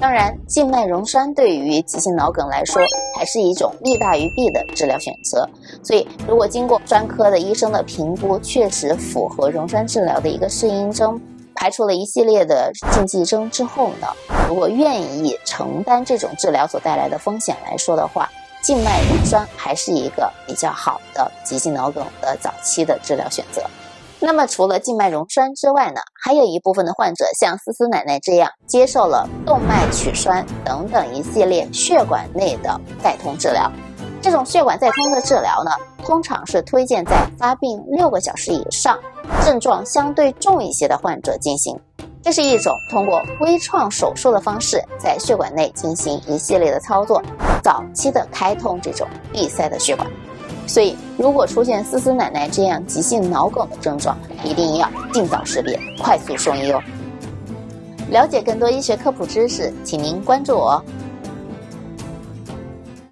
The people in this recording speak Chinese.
当然，静脉溶栓对于急性脑梗来说，还是一种利大于弊的治疗选择。所以，如果经过专科的医生的评估，确实符合溶栓治疗的一个适应症，排除了一系列的禁忌症之后呢，如果愿意承担这种治疗所带来的风险来说的话，静脉溶栓还是一个比较好的急性脑梗的早期的治疗选择。那么，除了静脉溶栓之外呢，还有一部分的患者像思思奶奶这样，接受了动脉曲栓等等一系列血管内的再通治疗。这种血管再通的治疗呢，通常是推荐在发病六个小时以上、症状相对重一些的患者进行。这是一种通过微创手术的方式，在血管内进行一系列的操作，早期的开通这种闭塞的血管。所以，如果出现思思奶奶这样急性脑梗的症状，一定要尽早识别，快速送医哦。了解更多医学科普知识，请您关注我。